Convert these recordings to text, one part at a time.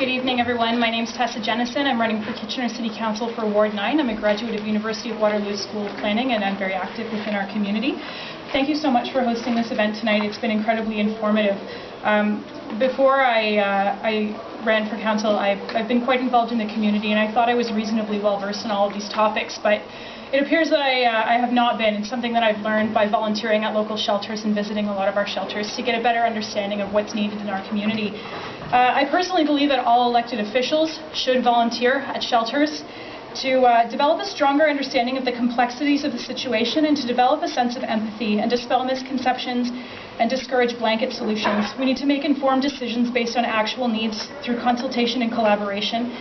Good evening, everyone. My name is Tessa Jennison. I'm running for Kitchener City Council for Ward 9. I'm a graduate of University of Waterloo School of Planning, and I'm very active within our community. Thank you so much for hosting this event tonight. It's been incredibly informative. Um, before I, uh, I ran for council, I've, I've been quite involved in the community, and I thought I was reasonably well versed in all of these topics, but it appears that I, uh, I have not been. It's something that I've learned by volunteering at local shelters and visiting a lot of our shelters to get a better understanding of what's needed in our community. Uh, I personally believe that all elected officials should volunteer at shelters to uh, develop a stronger understanding of the complexities of the situation and to develop a sense of empathy and dispel misconceptions and discourage blanket solutions. We need to make informed decisions based on actual needs through consultation and collaboration.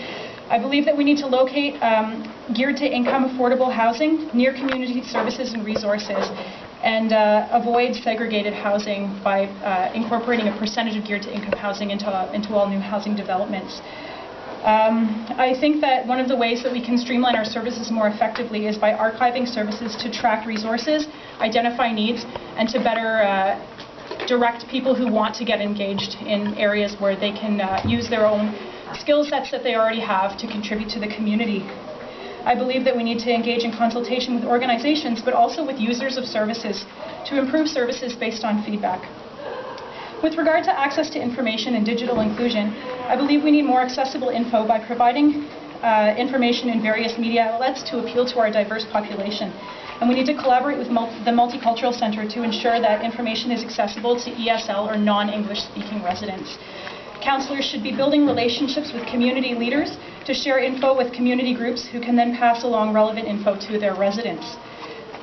I believe that we need to locate um, geared to income affordable housing near community services and resources and uh, avoid segregated housing by uh, incorporating a percentage of geared to income housing into, uh, into all new housing developments. Um, I think that one of the ways that we can streamline our services more effectively is by archiving services to track resources, identify needs, and to better uh, direct people who want to get engaged in areas where they can uh, use their own skill sets that they already have to contribute to the community. I believe that we need to engage in consultation with organizations, but also with users of services to improve services based on feedback. With regard to access to information and digital inclusion, I believe we need more accessible info by providing uh, information in various media outlets to appeal to our diverse population. And we need to collaborate with the Multicultural Center to ensure that information is accessible to ESL or non-English speaking residents. Councilors should be building relationships with community leaders to share info with community groups who can then pass along relevant info to their residents.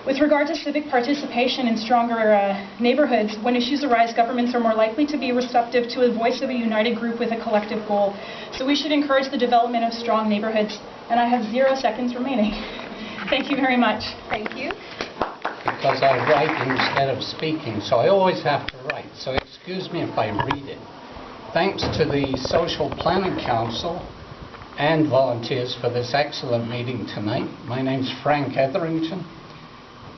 With regard to civic participation in stronger uh, neighborhoods, when issues arise, governments are more likely to be receptive to the voice of a united group with a collective goal. So we should encourage the development of strong neighborhoods. And I have zero seconds remaining. Thank you very much. Thank you. Because I write instead of speaking, so I always have to write. So excuse me if I read it. Thanks to the Social Planning Council and volunteers for this excellent meeting tonight. My name's Frank Etherington,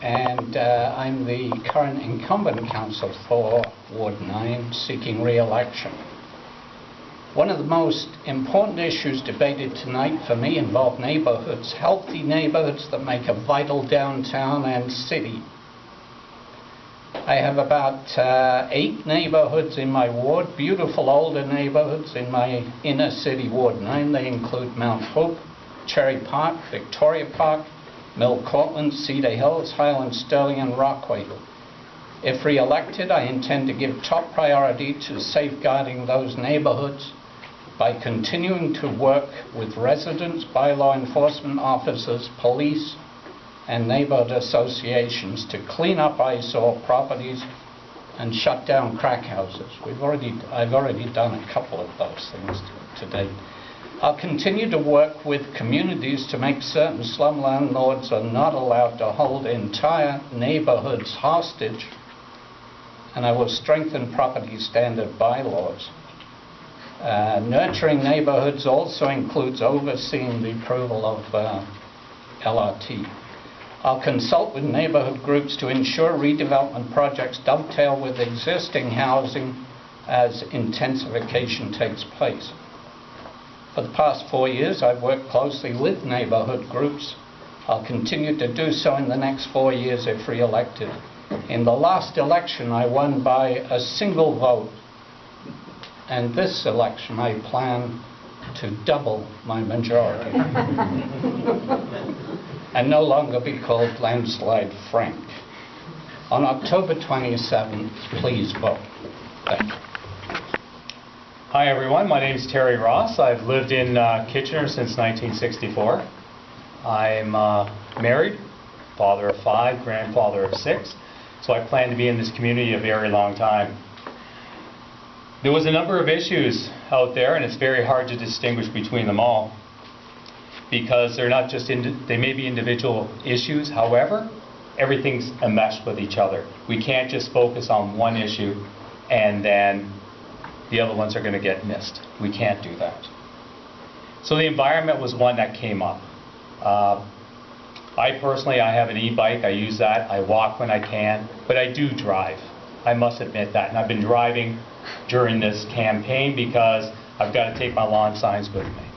and uh, I'm the current incumbent council for Ward 9, seeking re-election. One of the most important issues debated tonight for me involve neighborhoods, healthy neighborhoods that make a vital downtown and city I have about uh, eight neighborhoods in my ward, beautiful older neighborhoods in my inner city ward 9. They include Mount Hope, Cherry Park, Victoria Park, Mill Courtland, Cedar Hills, Highland Stirling, and Rockway. If re-elected, I intend to give top priority to safeguarding those neighborhoods by continuing to work with residents, bylaw enforcement officers, police, and neighborhood associations to clean up eyesore properties and shut down crack houses. We've already, I've already done a couple of those things to, date. I'll continue to work with communities to make certain slum landlords are not allowed to hold entire neighborhoods hostage, and I will strengthen property standard bylaws. Uh, nurturing neighborhoods also includes overseeing the approval of uh, LRT. I'll consult with neighborhood groups to ensure redevelopment projects dovetail with existing housing as intensification takes place. For the past four years, I've worked closely with neighborhood groups. I'll continue to do so in the next four years if re-elected. In the last election, I won by a single vote. And this election, I plan to double my majority. and no longer be called Landslide Frank. On October 27th, please vote. Thank you. Hi everyone, my name is Terry Ross. I've lived in uh, Kitchener since 1964. I'm uh, married, father of five, grandfather of six, so I plan to be in this community a very long time. There was a number of issues out there and it's very hard to distinguish between them all because they're not just, they may be individual issues, however, everything's enmeshed with each other. We can't just focus on one issue and then the other ones are going to get missed. We can't do that. So the environment was one that came up. Uh, I personally, I have an e-bike, I use that, I walk when I can, but I do drive. I must admit that. And I've been driving during this campaign because I've got to take my lawn signs with me.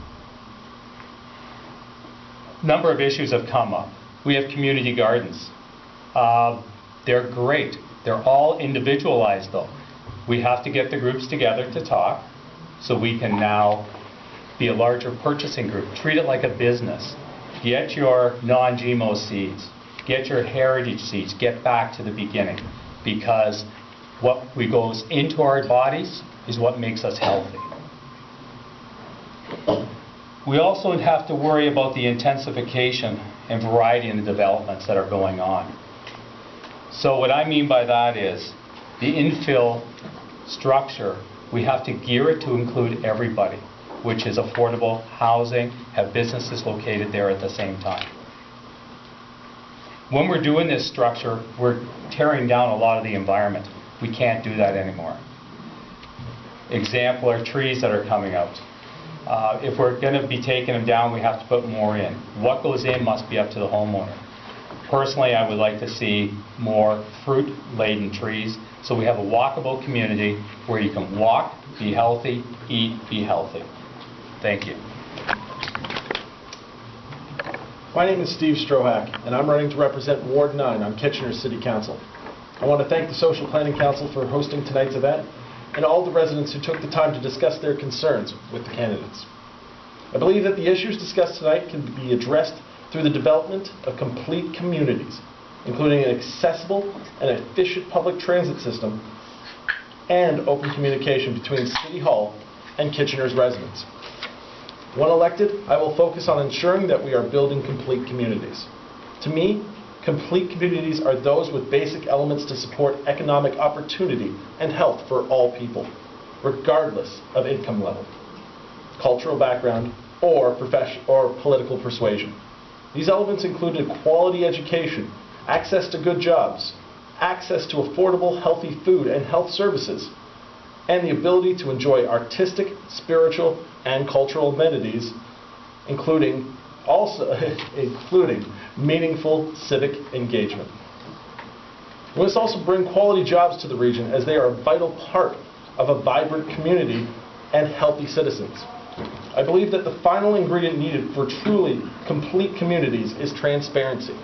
Number of issues have come up. We have community gardens. Uh, They're great. They're all individualized, though. We have to get the groups together to talk, so we can now be a larger purchasing group. Treat it like a business. Get your non-GMO seeds. Get your heritage seeds. Get back to the beginning. Because what we goes into our bodies is what makes us healthy. We also have to worry about the intensification and variety in the developments that are going on. So what I mean by that is, the infill structure, we have to gear it to include everybody, which is affordable housing, have businesses located there at the same time. When we're doing this structure, we're tearing down a lot of the environment. We can't do that anymore. Example are trees that are coming out. Uh, If we're going to be taking them down, we have to put more in. What goes in must be up to the homeowner. Personally, I would like to see more fruit-laden trees, so we have a walkable community where you can walk, be healthy, eat, be healthy. Thank you. My name is Steve Strohack, and I'm running to represent Ward 9 on Kitchener City Council. I want to thank the Social Planning Council for hosting tonight's event, and all the residents who took the time to discuss their concerns with the candidates. I believe that the issues discussed tonight can be addressed through the development of complete communities, including an accessible and efficient public transit system and open communication between City Hall and Kitchener's residents. When elected, I will focus on ensuring that we are building complete communities. To me, complete communities are those with basic elements to support economic opportunity and health for all people, regardless of income level, cultural background, or profession or political persuasion. These elements include a quality education, access to good jobs, access to affordable, healthy food and health services, and the ability to enjoy artistic, spiritual, and cultural amenities, including also including meaningful civic engagement. We must also bring quality jobs to the region as they are a vital part of a vibrant community and healthy citizens. I believe that the final ingredient needed for truly complete communities is transparency.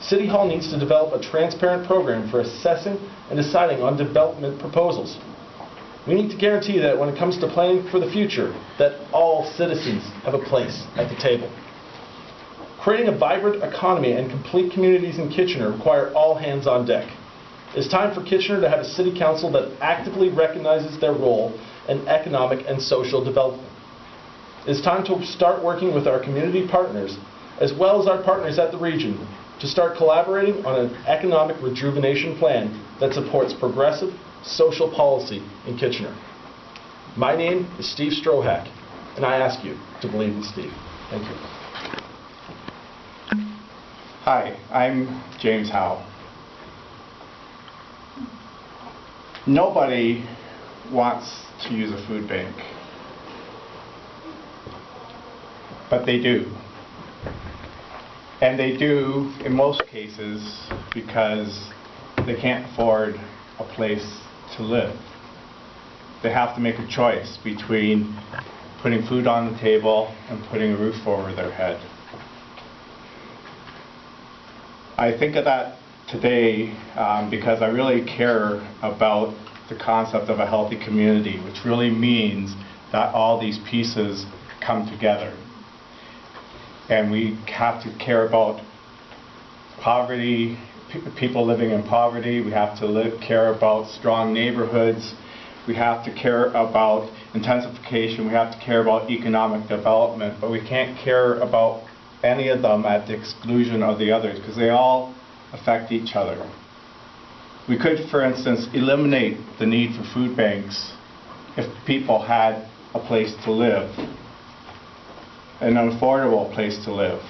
City Hall needs to develop a transparent program for assessing and deciding on development proposals. We need to guarantee that when it comes to planning for the future, that all citizens have a place at the table. Creating a vibrant economy and complete communities in Kitchener require all hands on deck. It's time for Kitchener to have a city council that actively recognizes their role in economic and social development. It's time to start working with our community partners, as well as our partners at the region, to start collaborating on an economic rejuvenation plan that supports progressive social policy in Kitchener. My name is Steve Strohack, and I ask you to believe in Steve. Thank you. Hi, I'm James Howe. Nobody wants to use a food bank, but they do. And they do, in most cases, because they can't afford a place to live. They have to make a choice between putting food on the table and putting a roof over their head. I think of that today um, because I really care about the concept of a healthy community, which really means that all these pieces come together. And we have to care about poverty, people living in poverty. We have to live, care about strong neighborhoods. We have to care about intensification. We have to care about economic development. But we can't care about any of them at the exclusion of the others because they all affect each other. We could, for instance, eliminate the need for food banks if people had a place to live, an affordable place to live.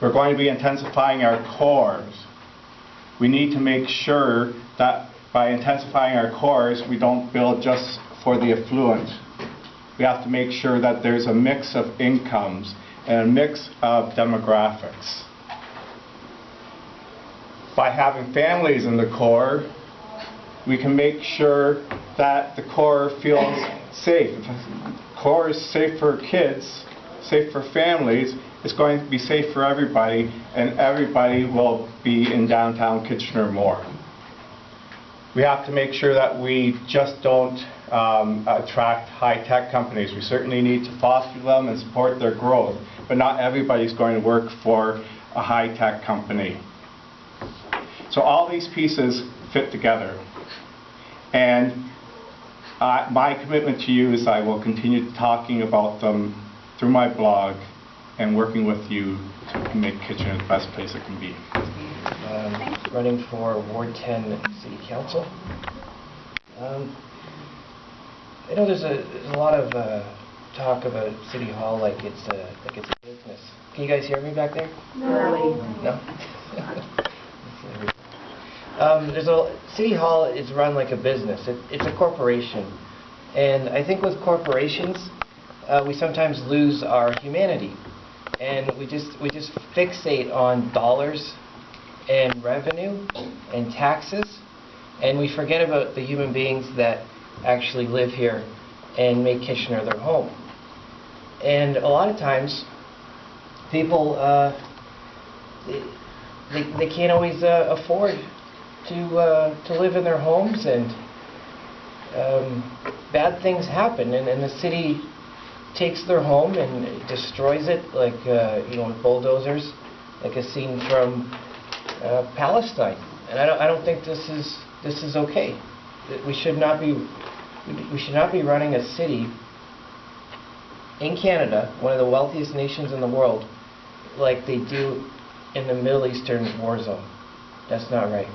We're going to be intensifying our cores. We need to make sure that by intensifying our cores, we don't build just for the affluent. We have to make sure that there's a mix of incomes and a mix of demographics. By having families in the core, we can make sure that the core feels safe. If core is safe for kids, safe for families, it's going to be safe for everybody, and everybody will be in downtown Kitchener more. We have to make sure that we just don't um, attract high-tech companies. We certainly need to foster them and support their growth, but not everybody's going to work for a high-tech company. So all these pieces fit together. And uh, my commitment to you is I will continue talking about them through my blog and working with you to make Kitchener the best place it can be. um, running for Ward 10 City Council. Um, I know there's a, there's a lot of uh, talk about City Hall like it's a, like it's a business. Can you guys hear me back there? No? Um, There's a, City Hall is run like a business. It- It's a corporation. And I think with corporations, uh, we sometimes lose our humanity. And we just, we just fixate on dollars and revenue and taxes, and we forget about the human beings that actually live here and make Kitchener their home. And a lot of times, people, uh, they, they- can't always uh, afford to, uh, to live in their homes, and um, bad things happen, and, and the city takes their home and destroys it, like, uh, you know, with bulldozers, like a scene from uh, Palestine. And I don't, I don't think this is, this is okay. We should not be, we should not be running a city in Canada, one of the wealthiest nations in the world, like they do in the Middle Eastern war zone. That's not right.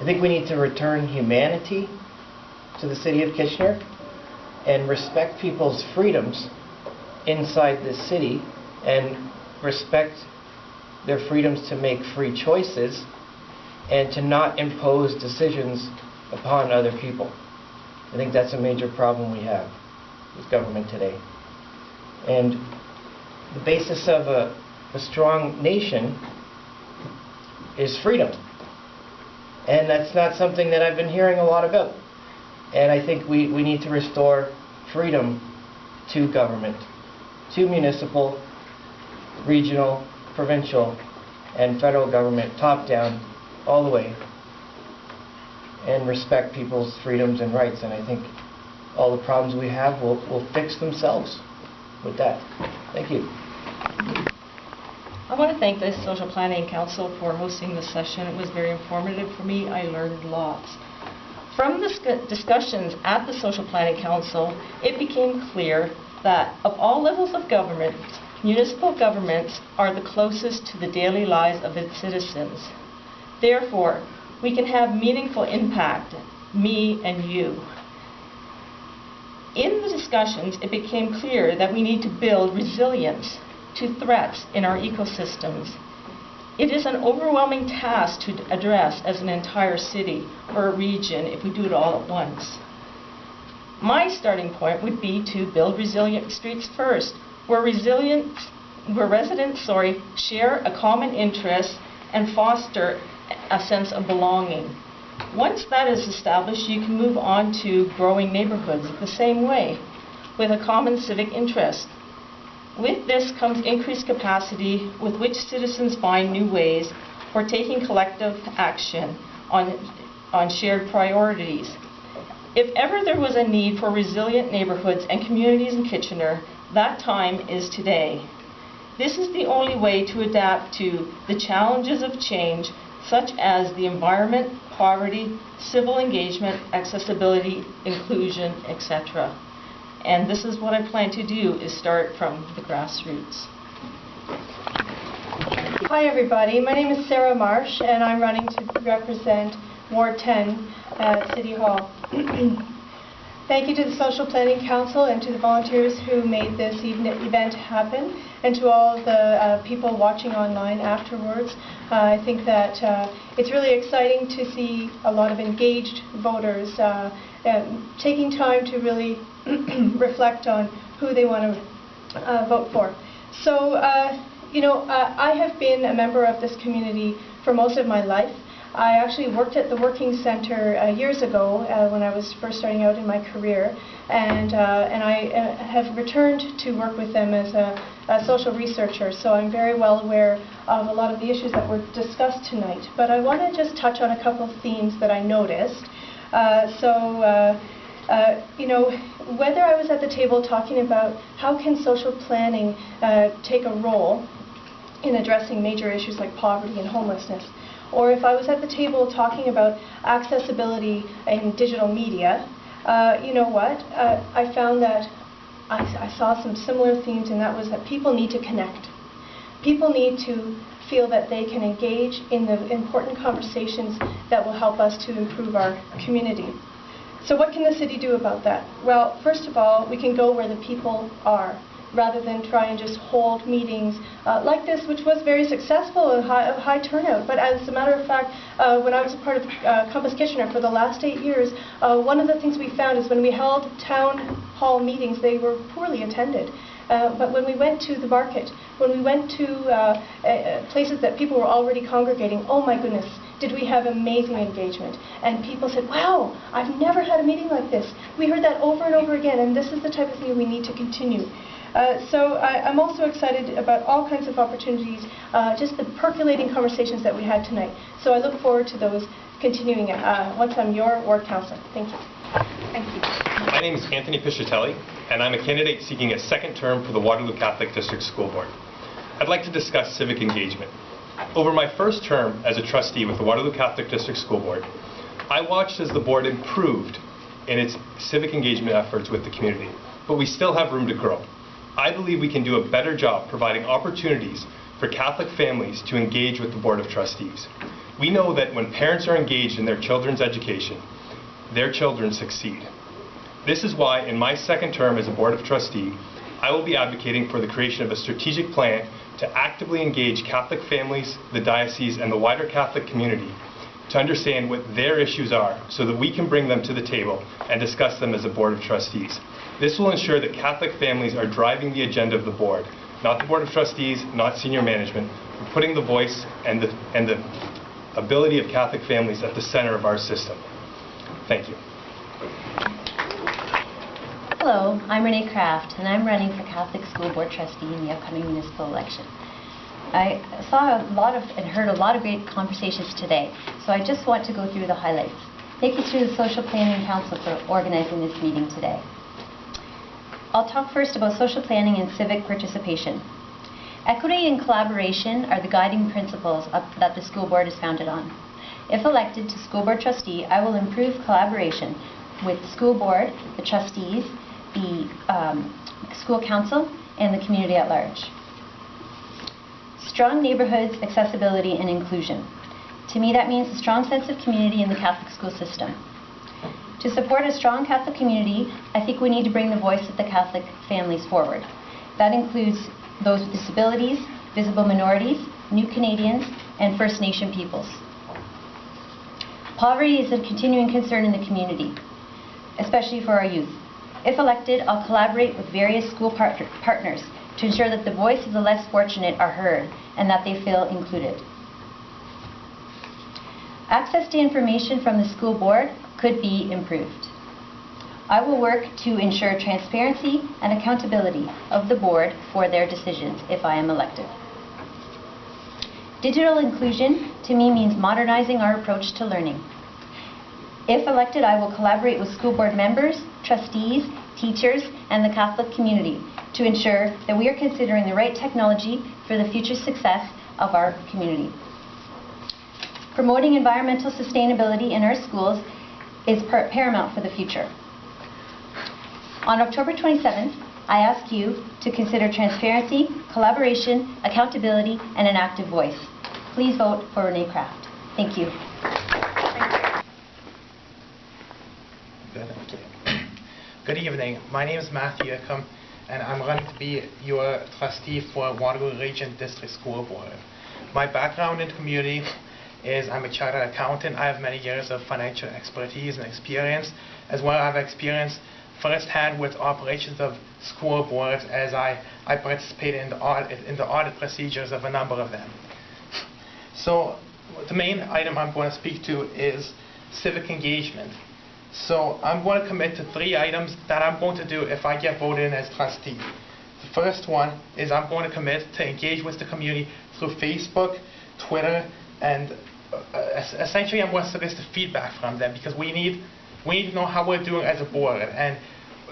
I think we need to return humanity to the city of Kitchener and respect people's freedoms inside this city and respect their freedoms to make free choices and to not impose decisions upon other people. I think that's a major problem we have with government today. And the basis of a, a strong nation is freedom. And that's not something that I've been hearing a lot about. And I think we, we need to restore freedom to government, to municipal, regional, provincial, and federal government, top down, all the way, and respect people's freedoms and rights. And I think all the problems we have will, will fix themselves with that. Thank you. I want to thank the Social Planning Council for hosting this session. It was very informative for me. I learned lots. From the discussions at the Social Planning Council, it became clear that of all levels of government, municipal governments are the closest to the daily lives of its citizens. Therefore, we can have meaningful impact, me and you. In the discussions, it became clear that we need to build resilience to threats in our ecosystems. It is an overwhelming task to address as an entire city or a region if we do it all at once. My starting point would be to build resilient streets first, where where residents, sorry, share a common interest and foster a sense of belonging. Once that is established, you can move on to growing neighborhoods the same way, with a common civic interest. With this comes increased capacity with which citizens find new ways for taking collective action on, on shared priorities. If ever there was a need for resilient neighborhoods and communities in Kitchener, that time is today. This is the only way to adapt to the challenges of change, such as the environment, poverty, civil engagement, accessibility, inclusion, etc. And this is what I plan to do, is start from the grassroots. Hi, everybody. My name is Sarah Marsh, and I'm running to represent Ward 10 at City Hall. Thank you to the Social Planning Council and to the volunteers who made this even- event happen, and to all the uh, people watching online afterwards. Uh, I think that uh, it's really exciting to see a lot of engaged voters uh, taking time to really reflect on who they want to uh, vote for. So, uh, you know, uh, I have been a member of this community for most of my life. I actually worked at the Working Center uh, years ago uh, when I was first starting out in my career, and, uh, and I uh, have returned to work with them as a, a social researcher, so I'm very well aware of a lot of the issues that were discussed tonight. But I want to just touch on a couple of themes that I noticed. Uh, so, uh, you know, whether I was at the table talking about how can social planning uh, take a role in addressing major issues like poverty and homelessness, or if I was at the table talking about accessibility in digital media, uh, you know what? Uh, I found that I, I saw some similar themes, and that was that people need to connect. People need to feel that they can engage in the important conversations that will help us to improve our community. So what can the city do about that? Well, first of all, we can go where the people are rather than try and just hold meetings uh, like this, which was very successful and high, a high turnout. But as a matter of fact, uh, when I was a part of uh, Compass Kitchener for the last eight years, uh, one of the things we found is when we held town hall meetings, they were poorly attended. Uh, but when we went to the market, when we went to uh, places that people were already congregating, oh my goodness, did we have amazing engagement. And people said, wow, I've never had a meeting like this. We heard that over and over again, and this is the type of thing we need to continue. Uh, so I, I'm also excited about all kinds of opportunities, uh, just the percolating conversations that we had tonight. So I look forward to those continuing uh, once I'm your ward councillor. Thank you. Thank you. My name is Anthony Piscitelli, and I'm a candidate seeking a second term for the Waterloo Catholic District School Board. I'd like to discuss civic engagement. Over my first term as a trustee with the Waterloo Catholic District School Board, I watched as the board improved in its civic engagement efforts with the community, but we still have room to grow. I believe we can do a better job providing opportunities for Catholic families to engage with the Board of Trustees. We know that when parents are engaged in their children's education, their children succeed. This is why, in my second term as a Board of Trustee, I will be advocating for the creation of a strategic plan to actively engage Catholic families, the diocese, and the wider Catholic community to understand what their issues are so that we can bring them to the table and discuss them as a Board of Trustees. This will ensure that Catholic families are driving the agenda of the board, not the Board of Trustees, not senior management, but putting the voice and the, and the ability of Catholic families at the center of our system. Thank you. Hello, I'm Renee Kraft, and I'm running for Catholic School Board Trustee in the upcoming municipal election. I saw a lot of and heard a lot of great conversations today, so I just want to go through the highlights. Thank you to the Social Planning Council for organizing this meeting today. I'll talk first about social planning and civic participation. Equity and collaboration are the guiding principles of, that the school board is founded on. If elected to school board trustee, I will improve collaboration with the school board, the trustees, the um, school council, and the community at large. Strong neighborhoods, accessibility, and inclusion. To me, that means a strong sense of community in the Catholic school system. To support a strong Catholic community, I think we need to bring the voice of the Catholic families forward. That includes those with disabilities, visible minorities, new Canadians, and First Nation peoples. Poverty is a continuing concern in the community, especially for our youth. If elected, I'll collaborate with various school part partners to ensure that the voice of the less fortunate are heard and that they feel included. Access to information from the school board could be improved. I will work to ensure transparency and accountability of the board for their decisions if I am elected. Digital inclusion to me means modernizing our approach to learning. If elected, I will collaborate with school board members, trustees, teachers, and the Catholic community to ensure that we are considering the right technology for the future success of our community. Promoting environmental sustainability in our schools is paramount for the future. On October 27th, I ask you to consider transparency, collaboration, accountability, and an active voice. Please vote for Renee Kraft. Thank you. Good evening. My name is Matthew Ickham, and I'm running to be your trustee for Waterloo Region District School Board. My background in community is I'm a chartered accountant. I have many years of financial expertise and experience, as well I've experienced firsthand with operations of school boards as I, I participated in the, audit, in the audit procedures of a number of them. So the main item I'm going to speak to is civic engagement. So I'm going to commit to three items that I'm going to do if I get voted in as trustee. The first one is I'm going to commit to engage with the community through Facebook, Twitter, and uh, essentially I'm going to solicit feedback from them because we need we need to know how we're doing as a board. And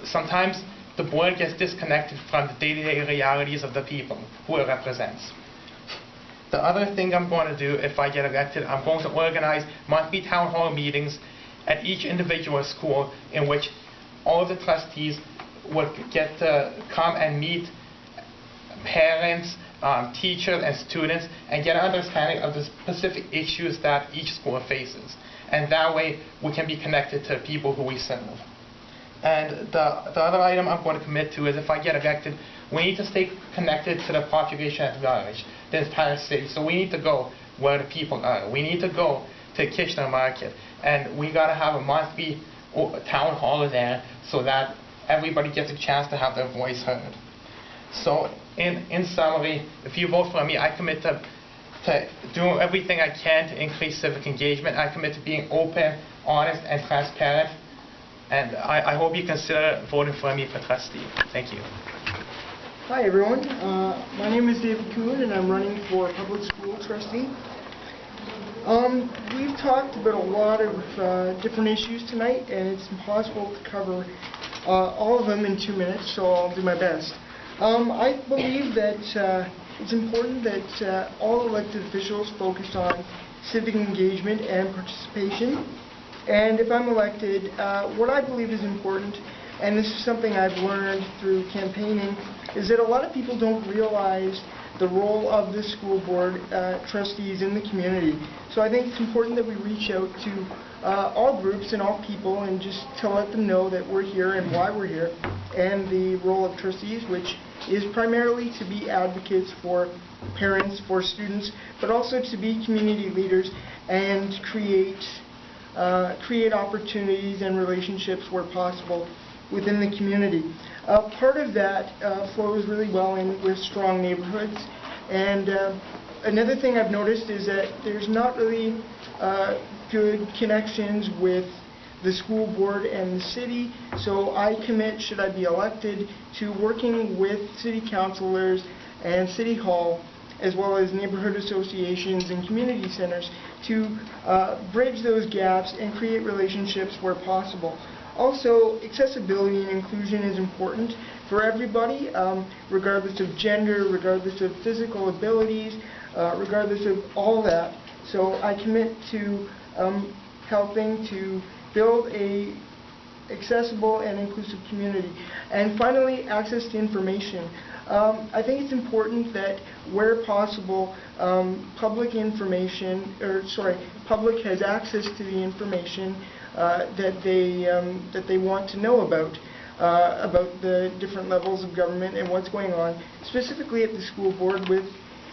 sometimes the board gets disconnected from the day-to-day realities of the people who it represents. The other thing I'm going to do if I get elected, I'm going to organize monthly town hall meetings at each individual school in which all the trustees would get to come and meet parents, um, teachers, and students and get an understanding of the specific issues that each school faces. And that way, we can be connected to people who we serve. And the, the other item I'm going to commit to is if I get elected, we need to stay connected to the population at large, the entire city. So we need to go where the people are. We need to go to Kitchener Market. And we got to have a monthly o- town hall there so that everybody gets a chance to have their voice heard. So in, in summary, if you vote for me, I commit to, to doing everything I can to increase civic engagement. I commit to being open, honest, and transparent. And I, I hope you consider voting for me for trustee. Thank you. Hi, everyone. Uh, My name is David Kuhn, and I'm running for public school trustee. Um, We've talked about a lot of uh, different issues tonight, and it's impossible to cover uh, all of them in two minutes, so I'll do my best. Um, I believe that uh, it's important that uh, all elected officials focus on civic engagement and participation. And if I'm elected, uh, what I believe is important, and this is something I've learned through campaigning, is that a lot of people don't realize the role of the school board uh, trustees in the community. So I think it's important that we reach out to uh, all groups and all people and just to let them know that we're here and why we're here, and the role of trustees, which is primarily to be advocates for parents, for students, but also to be community leaders and create uh, create opportunities and relationships where possible within the community. Uh, part of that uh, flows really well in with strong neighborhoods. And uh, another thing I've noticed is that there's not really uh, good connections with the school board and the city. So I commit, should I be elected, to working with city councilors and city hall as well as neighborhood associations and community centers to uh, bridge those gaps and create relationships where possible. Also, accessibility and inclusion is important for everybody, um, regardless of gender, regardless of physical abilities, uh, regardless of all that. So I commit to um, helping to build a accessible and inclusive community. And finally, access to information. Um, I think it's important that where possible, um, public information, or sorry, public has access to the information uh, that they um, that they want to know about. Uh, about the different levels of government and what's going on, specifically at the school board with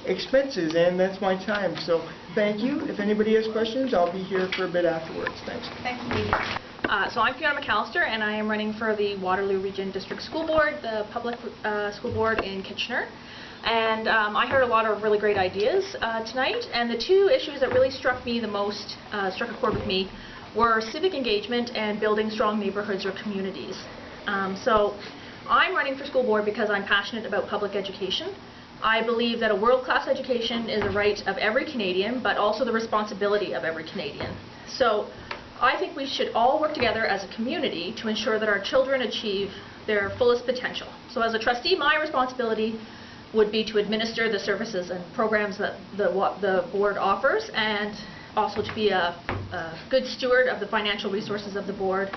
expenses, and that's my time. So thank you. If anybody has questions, I'll be here for a bit afterwards. Thanks. Thanks, Steve. Uh, So I'm Fiona McAllister, and I am running for the Waterloo Region District School Board, the public uh, school board in Kitchener. And um, I heard a lot of really great ideas uh, tonight, and the two issues that really struck me the most, uh, struck a chord with me, were civic engagement and building strong neighborhoods or communities. Um, So I'm running for school board because I'm passionate about public education. I believe that a world-class education is a right of every Canadian, but also the responsibility of every Canadian. So I think we should all work together as a community to ensure that our children achieve their fullest potential. So as a trustee, my responsibility would be to administer the services and programs that the, wa- the board offers, and also to be a, a good steward of the financial resources of the board,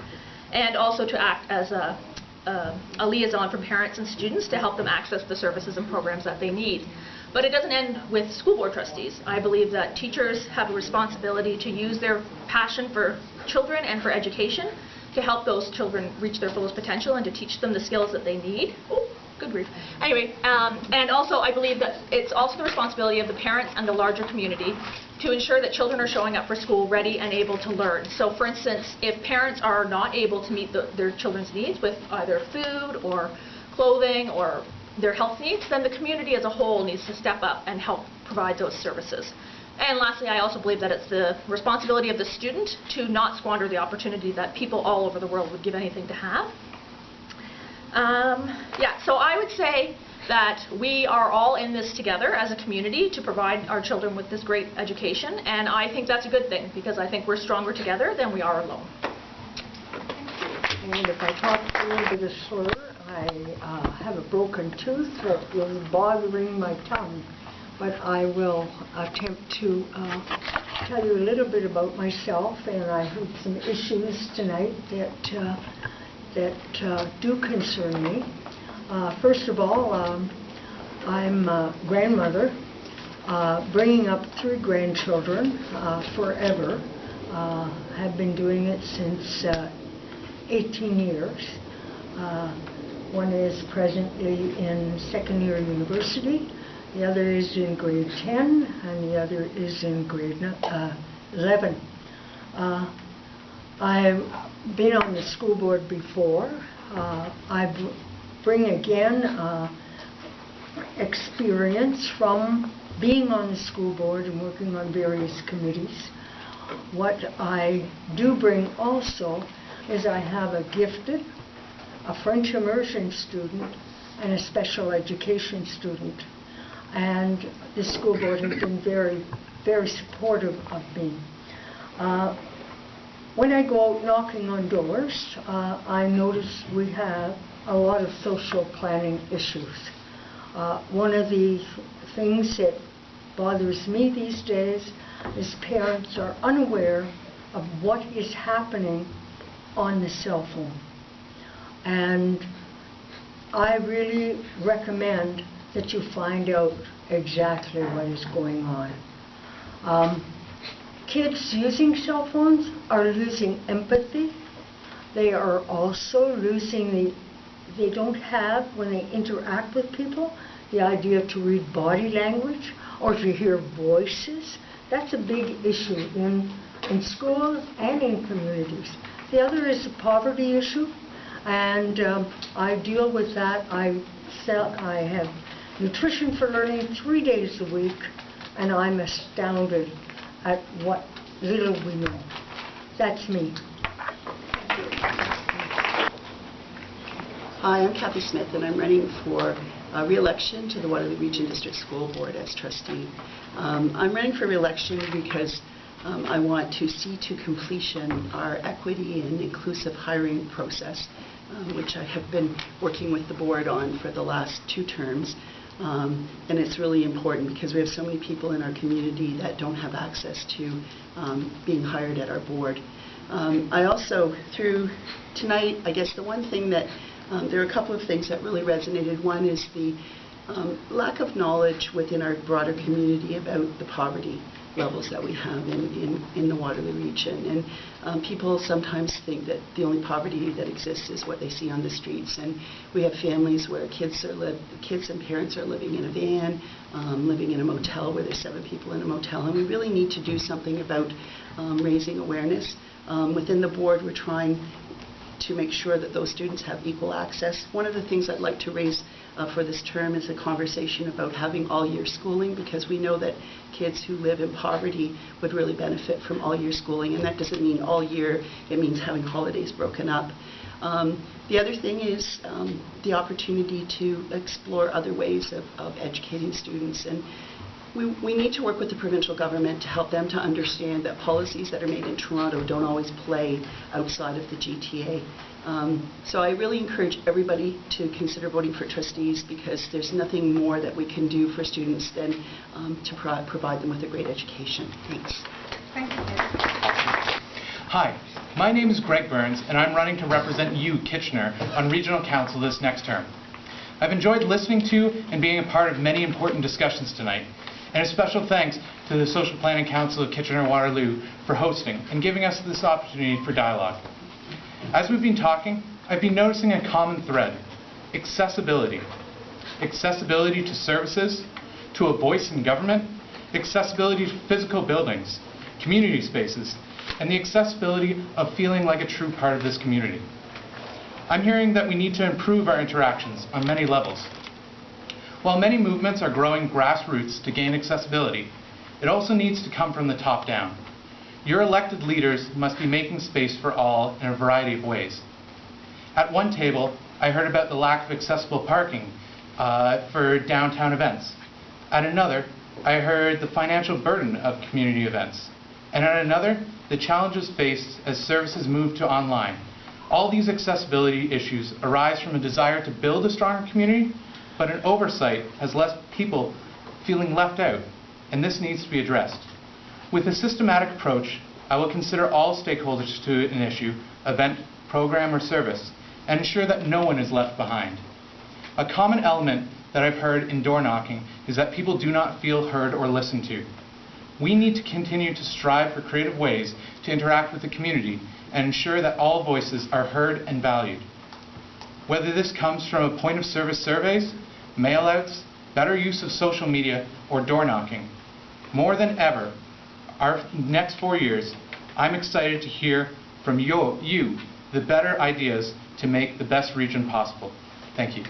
and also to act as a, a, a liaison for parents and students to help them access the services and programs that they need. But it doesn't end with school board trustees. I believe that teachers have a responsibility to use their passion for children and for education to help those children reach their fullest potential and to teach them the skills that they need. Oh, good grief. Anyway, um, and also I believe that it's also the responsibility of the parents and the larger community to ensure that children are showing up for school ready and able to learn. So for instance, if parents are not able to meet the, their children's needs with either food or clothing or their health needs, then the community as a whole needs to step up and help provide those services. And lastly, I also believe that it's the responsibility of the student to not squander the opportunity that people all over the world would give anything to have. Um, yeah, so I would say that we are all in this together as a community to provide our children with this great education, and I think that's a good thing because I think we're stronger together than we are alone. And if I talk a little bit slur, I uh, have a broken tooth that is bothering my tongue. But I will attempt to uh, tell you a little bit about myself, and I have some issues tonight that uh, that uh, do concern me. Uh, first of all, um, I'm a grandmother, uh, bringing up three grandchildren forever. Have been doing it since uh, 18 years. Uh, one is presently in second year university, the other is in grade 10, and the other is in grade uh, 11. Uh, I've been on the school board before. Uh, I bring again uh, experience from being on the school board and working on various committees. What I do bring also is I have a gifted, a French immersion student, and a special education student. And the school board has been very, very supportive of me. Uh, when I go out knocking on doors, uh, I notice we have a lot of social planning issues. Uh, one of the things that bothers me these days is parents are unaware of what is happening on the cell phone. And I really recommend that you find out exactly what is going on. Um, kids using cell phones are losing empathy. They are also losing the, they don't have, when they interact with people, the idea to read body language or to hear voices. That's a big issue in, in schools and in communities. The other is the poverty issue, and um, I deal with that. I sell, I have nutrition for learning three days a week, and I'm astounded at what little we know. That's me. Hi, I'm Kathy Smith, and I'm running for uh, re-election to the Waterloo Region District School Board as trustee. Um, I'm running for re-election because um, I want to see to completion our equity and inclusive hiring process, um, which I have been working with the board on for the last two terms. Um, and it's really important because we have so many people in our community that don't have access to um, being hired at our board. Um, I also, through tonight, I guess the one thing that, um, there are a couple of things that really resonated. One is the um, lack of knowledge within our broader community about the poverty levels that we have in, in, in the Waterloo region. And um, people sometimes think that the only poverty that exists is what they see on the streets. And we have families where kids are li- kids and parents are living in a van, um, living in a motel where there's seven people in a motel. And we really need to do something about um, raising awareness. Um, within the board, we're trying to make sure that those students have equal access. One of the things I'd like to raise uh, for this term is a conversation about having all-year schooling because we know that kids who live in poverty would really benefit from all-year schooling, and that doesn't mean all year, it means having holidays broken up. Um, the other thing is um, the opportunity to explore other ways of, of educating students. And we, we need to work with the provincial government to help them to understand that policies that are made in Toronto don't always play outside of the GTA. Um, so I really encourage everybody to consider voting for trustees because there's nothing more that we can do for students than um, to pro- provide them with a great education. Thanks. Hi, my name is Greg Burns, and I'm running to represent you, Kitchener, on Regional Council this next term. I've enjoyed listening to and being a part of many important discussions tonight, and a special thanks to the Social Planning Council of Kitchener-Waterloo for hosting and giving us this opportunity for dialogue. As we've been talking, I've been noticing a common thread, accessibility. Accessibility to services, to a voice in government, accessibility to physical buildings, community spaces, and the accessibility of feeling like a true part of this community. I'm hearing that we need to improve our interactions on many levels. While many movements are growing grassroots to gain accessibility, it also needs to come from the top down. Your elected leaders must be making space for all in a variety of ways. At one table, I heard about the lack of accessible parking uh, for downtown events. At another, I heard the financial burden of community events. And at another, the challenges faced as services move to online. All these accessibility issues arise from a desire to build a stronger community, but an oversight has left people feeling left out, and this needs to be addressed. With a systematic approach, I will consider all stakeholders to an issue, event, program, or service, and ensure that no one is left behind. A common element that I've heard in door knocking is that people do not feel heard or listened to. We need to continue to strive for creative ways to interact with the community and ensure that all voices are heard and valued. Whether this comes from a point of service surveys, mailouts, better use of social media, or door knocking, more than ever, our next four years, I'm excited to hear from you, you the better ideas to make the best region possible. Thank you.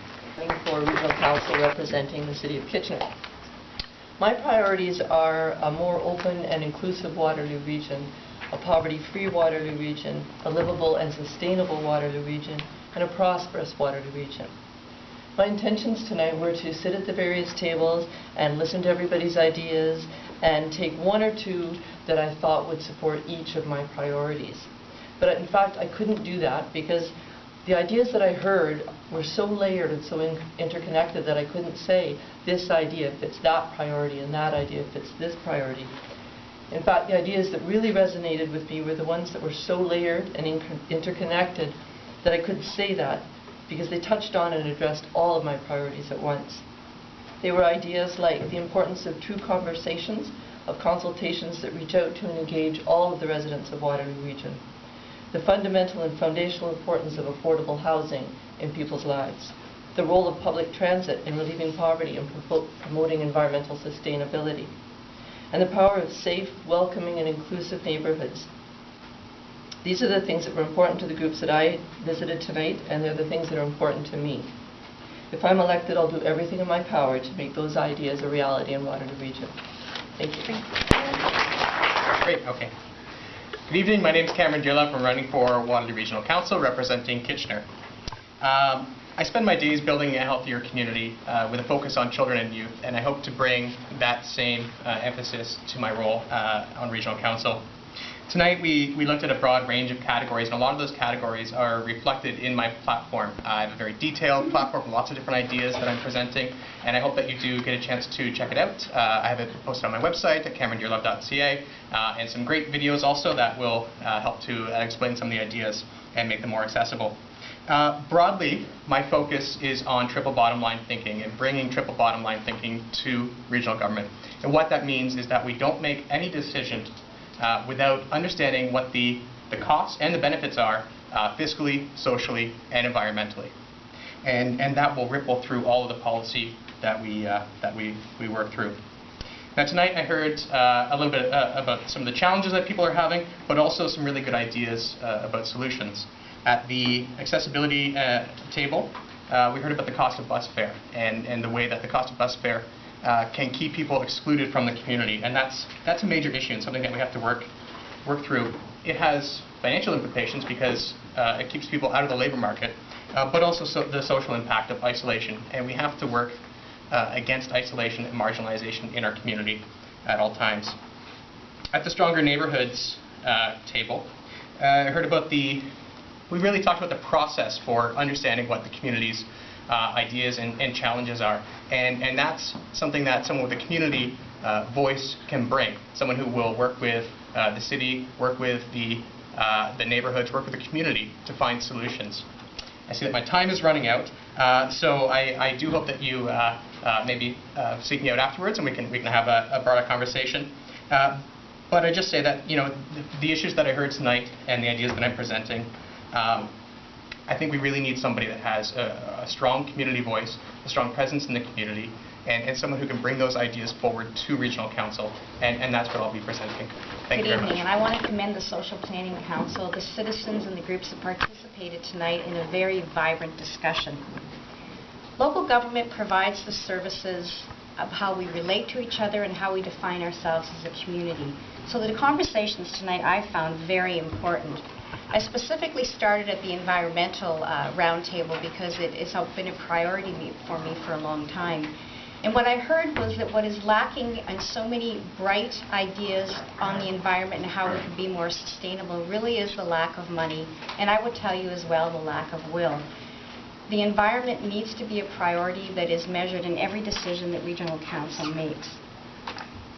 For regional council representing the city of Kitchener. My priorities are a more open and inclusive Waterloo region, a poverty-free Waterloo region, a livable and sustainable Waterloo region, and a prosperous Waterloo region. My intentions tonight were to sit at the various tables and listen to everybody's ideas and take one or two that I thought would support each of my priorities. But in fact, I couldn't do that because the ideas that I heard were so layered and so in interconnected that I couldn't say this idea fits that priority and that idea fits this priority. In fact, the ideas that really resonated with me were the ones that were so layered and interconnected that I couldn't say that because they touched on and addressed all of my priorities at once. They were ideas like the importance of true conversations, of consultations that reach out to and engage all of the residents of Waterloo Region the fundamental and foundational importance of affordable housing in people's lives, the role of public transit in relieving poverty and promoting environmental sustainability, and the power of safe, welcoming, and inclusive neighborhoods. These are the things that were important to the groups that I visited tonight, and they're the things that are important to me. If I'm elected, I'll do everything in my power to make those ideas a reality in Waterloo Region. Thank you. Great, okay. Good evening, my name is Cameron Gillett. I'm running for Waterloo Regional Council representing Kitchener. Um, I spend my days building a healthier community uh, with a focus on children and youth, and I hope to bring that same uh, emphasis to my role uh, on Regional Council. Tonight we, we looked at a broad range of categories, and a lot of those categories are reflected in my platform. I have a very detailed platform with lots of different ideas that I'm presenting, and I hope that you do get a chance to check it out. Uh, I have it posted on my website at camerondearlove.ca, uh, and some great videos also that will uh, help to uh, explain some of the ideas and make them more accessible. Uh, broadly, my focus is on triple bottom line thinking and bringing triple bottom line thinking to regional government. And what that means is that we don't make any decision uh, without understanding what the, the costs and the benefits are uh, fiscally, socially, and environmentally. And, and that will ripple through all of the policy that we, uh, that we, we work through. Now tonight I heard uh, a little bit uh, about some of the challenges that people are having, but also some really good ideas uh, about solutions. At the accessibility table, we heard about the cost of bus fare and, and the way that the cost of bus fare uh, can keep people excluded from the community. And that's, that's a major issue and something that we have to work, work through. It has financial implications because uh, it keeps people out of the labor market, uh, but also so the social impact of isolation. And we have to work uh, against isolation and marginalization in our community at all times. At the Stronger Neighborhoods uh, table, uh, I heard about the, we really talked about the process for understanding what the community's uh, ideas and, and, challenges are. And, and that's something that someone with a community uh, voice can bring. Someone who will work with uh, the city, work with the, uh, the neighborhoods, work with the community to find solutions. I see that my time is running out, uh, so I, I do hope that you maybe seek me out afterwards and we can, we can have a, a broader conversation. but I just say that you know the, the, issues that I heard tonight and the ideas that I'm presenting um, I think we really need somebody that has a, a strong community voice, a strong presence in the community, and, and, someone who can bring those ideas forward to regional council, and, and that's what I'll be presenting. Thank Good you evening, much. and I want to commend the Social Planning Council, the citizens and the groups that participated tonight in a very vibrant discussion. Local government provides the services of how we relate to each other and how we define ourselves as a community. So the conversations tonight I found very important. I specifically started at the environmental uh, roundtable because it has been a priority for me for a long time. And what I heard was that what is lacking in so many bright ideas on the environment and how we can be more sustainable really is the lack of money, and I would tell you as well the lack of will. The environment needs to be a priority that is measured in every decision that Regional Council makes.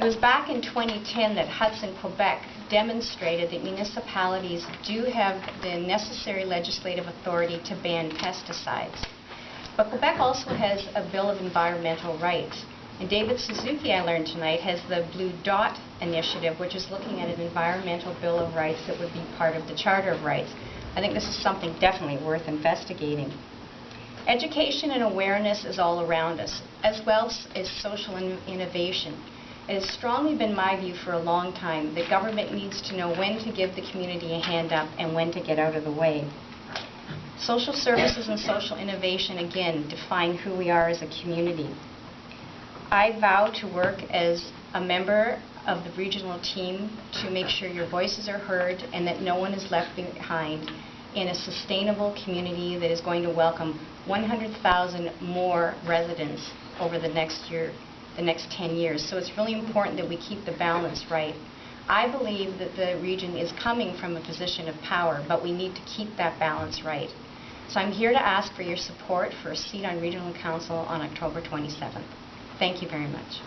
It was back in 2010 that Hudson, Quebec demonstrated that municipalities do have the necessary legislative authority to ban pesticides. But Quebec also has a Bill of Environmental Rights. And David Suzuki, I learned tonight, has the Blue Dot Initiative, which is looking at an environmental Bill of Rights that would be part of the Charter of Rights. I think this is something definitely worth investigating. Education and awareness is all around us, as well as social in- innovation. It has strongly been my view for a long time that government needs to know when to give the community a hand up and when to get out of the way. Social services and social innovation, again, define who we are as a community. I vow to work as a member of the regional team to make sure your voices are heard and that no one is left behind in a sustainable community that is going to welcome 100,000 more residents over the next year, the next 10 years. So it's really important that we keep the balance right. I believe that the region is coming from a position of power, but we need to keep that balance right. So I'm here to ask for your support for a seat on Regional Council on October 27th. Thank you very much.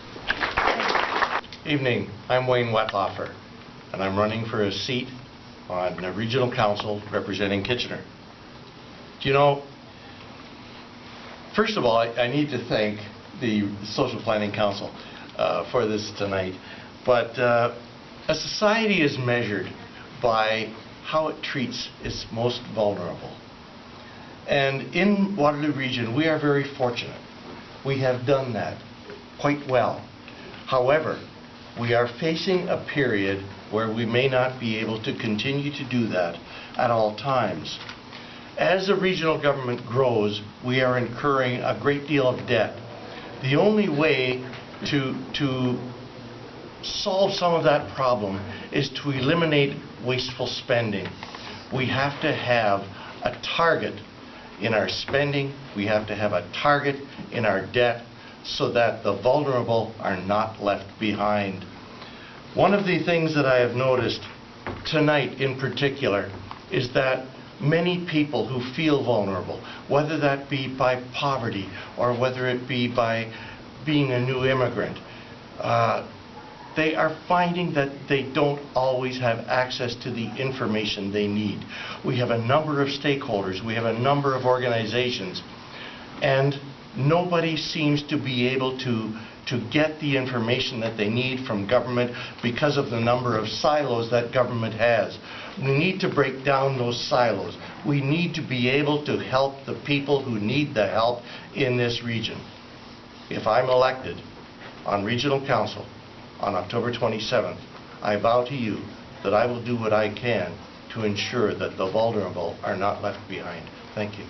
Evening, I'm Wayne Wettlaufer, and I'm running for a seat on the Regional Council representing Kitchener. Do you know, first of all, I I need to thank the Social Planning Council uh, for this tonight, but uh, a society is measured by how it treats its most vulnerable. And in Waterloo Region, we are very fortunate. We have done that quite well. However, we are facing a period where we may not be able to continue to do that at all times. As the regional government grows, we are incurring a great deal of debt. The only way to, to solve some of that problem is to eliminate wasteful spending. We have to have a target in our spending, we have to have a target in our debt so that the vulnerable are not left behind. One of the things that I have noticed tonight in particular is that many people who feel vulnerable, whether that be by poverty or whether it be by being a new immigrant, uh, they are finding that they don't always have access to the information they need. We have a number of stakeholders, we have a number of organizations, and nobody seems to be able to, to get the information that they need from government because of the number of silos that government has. We need to break down those silos. We need to be able to help the people who need the help in this region. If I'm elected on regional council, on October 27th, I vow to you that I will do what I can to ensure that the vulnerable are not left behind. Thank you.